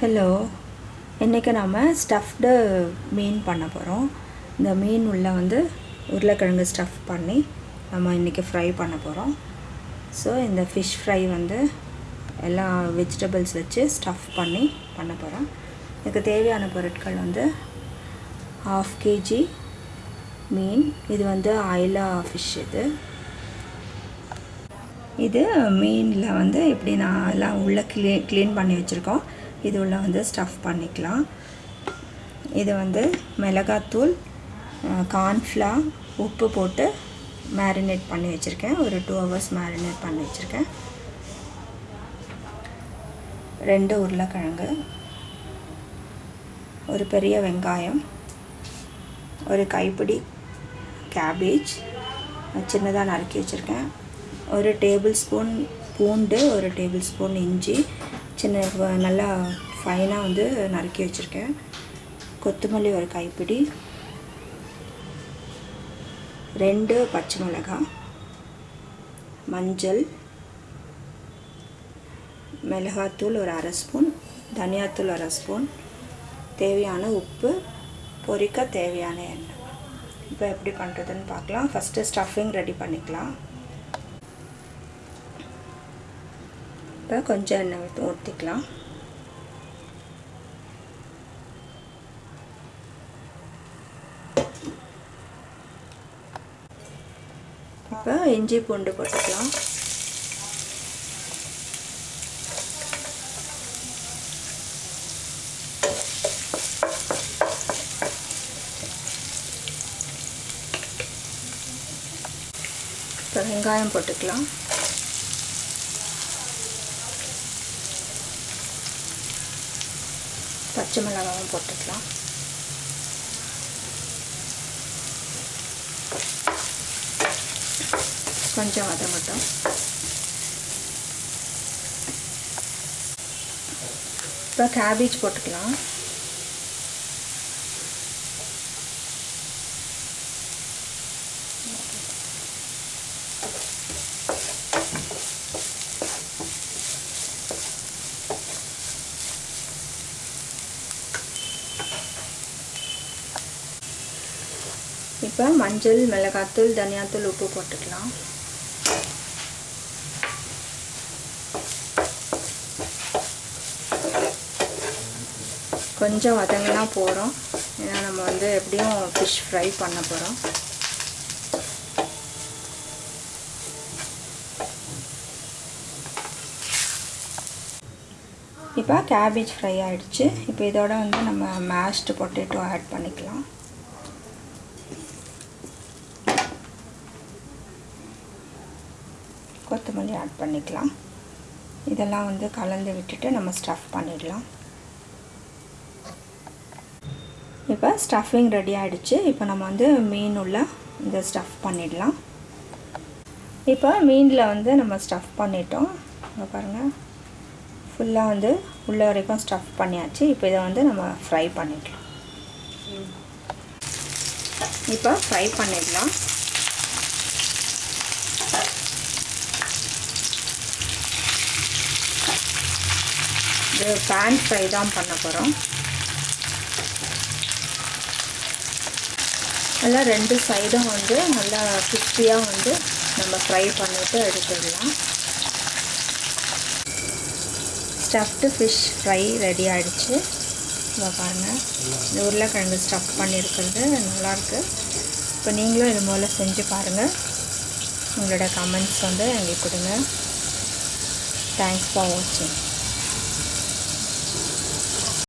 Hello இன்றைக்கி நாம் stuffed மீன் பண்ண போகிறோம் இந்த மீன் உள்ள வந்து உருளைக்கிழங்கு ஸ்டஃப் பண்ணி நம்ம இன்றைக்கி ஃப்ரை பண்ண போகிறோம் ஸோ இந்த ஃபிஷ் ஃப்ரை வந்து எல்லா வெஜிடபிள்ஸ் வச்சு ஸ்டஃப் பண்ணி பண்ண போகிறோம் இதுக்கு தேவையான பொருட்கள் வந்து ஹாஃப் கேஜி மீன். இது வந்து ஐலா ஃபிஷ் இது. இது மீனில் வந்து இப்படி நான் எல்லாம் உள்ளே க்ளீன் க்ளீன் பண்ணி வச்சுருக்கோம். இது உள்ள வந்து ஸ்டஃப் பண்ணிக்கலாம். இது வந்து மிளகாத்தூள் கார்ன்ஃப்ளா உப்பு போட்டு மேரினேட் பண்ணி வச்சுருக்கேன். ஒரு டூ ஹவர்ஸ் மேரினேட் பண்ணி வச்சுருக்கேன். ரெண்டு உருளைக்கிழங்கு ஒரு பெரிய வெங்காயம் ஒரு கைப்பிடி கேபேஜ் சின்னதாக நறுக்கி வச்சுருக்கேன். ஒரு டேபிள் ஸ்பூன் பூண்டு ஒரு டேபிள் ஸ்பூன் இஞ்சி சின்ன நல்லா ஃபைனாக வந்து நறுக்கி வச்சுருக்கேன். கொத்தமல்லி ஒரு கைப்பிடி. ரெண்டு பச்சை மிளகாய் மஞ்சள். மிளகாத்தூள் ஒரு அரை ஸ்பூன். தனியாத்தூள் அரை ஸ்பூன். தேவையான உப்பு. பொரிக்க தேவையான எண்ணெய். இப்போ எப்படி பண்ணுறதுன்னு பார்க்கலாம். ஃபஸ்ட்டு ஸ்டஃபிங் ரெடி பண்ணிக்கலாம். இப்போ கொஞ்சம் எண்ணெய் விட்டு ஊற்றிக்கலாம் இப்போ இஞ்சி பூண்டு போட்டுக்கலாம். இப்போ வெங்காயம் போட்டுக்கலாம். பச்சை மிளகாவும் போட்டுக்கலாம். கொஞ்சம் அதை மட்டும். இப்போ கேபேஜ் போட்டுக்கலாம். இப்போ மஞ்சள் மிளகாத்தூள் தனியாத்தூள் உப்பு போட்டுக்கலாம். கொஞ்சம் வதங்கினா போகிறோம் ஏன்னா நம்ம வந்து எப்படியும் ஃபிஷ் ஃப்ரை பண்ண போகிறோம் இப்போ கேபேஜ் ஃப்ரை ஆகிடுச்சு இப்போ இதோட வந்து நம்ம மேஷ்டு பொட்டேட்டோ ஆட் பண்ணிக்கலாம். கொத்தமல்லி ஆட் பண்ணிக்கலாம். இதெல்லாம் வந்து கலந்து விட்டுட்டு நம்ம ஸ்டஃப் பண்ணிடலாம். இப்போ ஸ்டஃபிங் ரெடி ஆகிடுச்சு இப்போ நம்ம வந்து மீன் உள்ள இந்த ஸ்டஃப் பண்ணிடலாம். இப்போ மீனில் வந்து நம்ம ஸ்டஃப் பண்ணிட்டோம். இங்கே பாருங்கள் ஃபுல்லாக வந்து உள்ள வரைக்கும் ஸ்டஃப் பண்ணியாச்சு. இப்போ இதை வந்து நம்ம ஃப்ரை பண்ணிக்கலாம். இப்போ ஃப்ரை பண்ணிடலாம். இது பேன் ஃப்ரை தான் பண்ண போகிறோம் நல்லா ரெண்டு சைடும் வந்து நல்லா கிறிஸ்பியாக வந்து நம்ம ஃப்ரை பண்ணிவிட்டு எடுத்துடலாம். ஸ்டஃப்டு ஃபிஷ் ஃப்ரை ரெடி ஆகிடுச்சு இதை பாருங்கள் இந்த உருளைக்கிழங்கு ஸ்டஃப் பண்ணியிருக்கிறது நல்லாயிருக்கு இப்போ நீங்களும் இது போல் செஞ்சு பாருங்கள் உங்களோட கமெண்ட்ஸ் வந்து எங்களுக்கு கொடுங்க. தேங்க்ஸ் ஃபார் வாட்சிங்